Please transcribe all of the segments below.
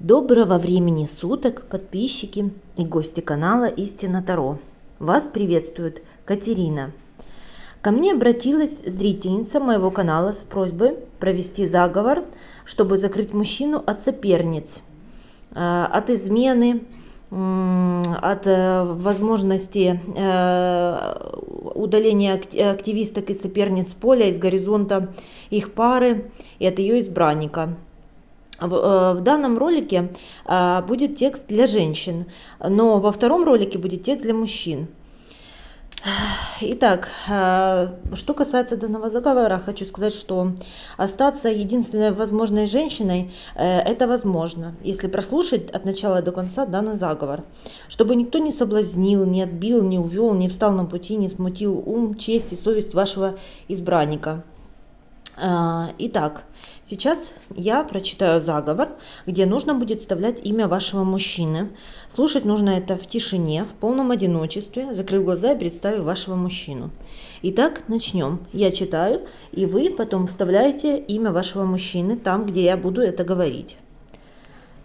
Доброго времени суток, подписчики и гости канала Истина Таро. Вас приветствует Катерина. Ко мне обратилась зрительница моего канала с просьбой провести заговор, чтобы закрыть мужчину от соперниц, э, от измены, от э, возможности э, удаления активисток и соперниц с поля, из горизонта их пары и от ее избранника – в, э, в данном ролике а, будет текст для женщин, но во втором ролике будет текст для мужчин. Итак, а, что касается данного заговора, хочу сказать, что остаться единственной возможной женщиной, э, это возможно, если прослушать от начала до конца данный заговор. Чтобы никто не соблазнил, не отбил, не увел, не встал на пути, не смутил ум, честь и совесть вашего избранника. А, итак, сейчас я прочитаю заговор, где нужно будет вставлять имя вашего мужчины. Слушать нужно это в тишине, в полном одиночестве, закрыв глаза и представив вашего мужчину. Итак, начнем. Я читаю, и вы потом вставляете имя вашего мужчины там, где я буду это говорить.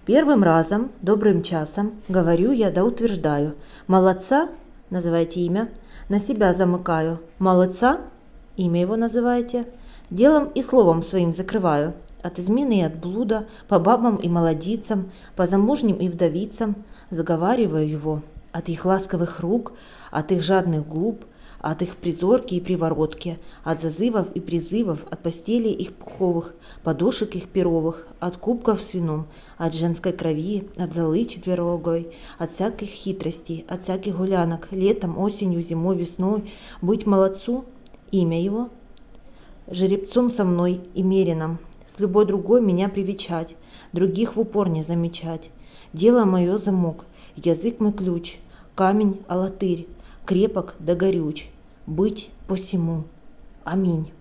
Первым разом, добрым часом, говорю я да утверждаю. Молодца, называйте имя, на себя замыкаю. Молодца, имя его называете – Делом и словом своим закрываю. От измены и от блуда, по бабам и молодицам, по замужним и вдовицам, заговариваю его. От их ласковых рук, от их жадных губ, от их призорки и приворотки, от зазывов и призывов, от постелей их пуховых, подушек их перовых, от кубков с вином, от женской крови, от золы четверогой, от всяких хитростей, от всяких гулянок, летом, осенью, зимой, весной, быть молодцу, имя его – жеребцом со мной и мерином, с любой другой меня привечать, других в упор не замечать. Дело мое замок, язык мой ключ, камень алатырь, крепок да горюч, быть посему. Аминь.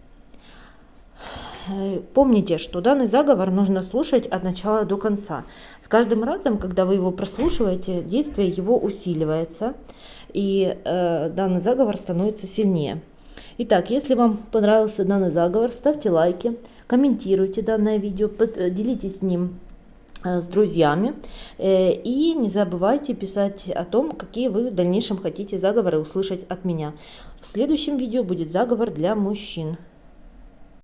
Помните, что данный заговор нужно слушать от начала до конца. С каждым разом, когда вы его прослушиваете, действие его усиливается, и э, данный заговор становится сильнее. Итак, если вам понравился данный заговор, ставьте лайки, комментируйте данное видео, э, делитесь с ним э, с друзьями э, и не забывайте писать о том, какие вы в дальнейшем хотите заговоры услышать от меня. В следующем видео будет заговор для мужчин.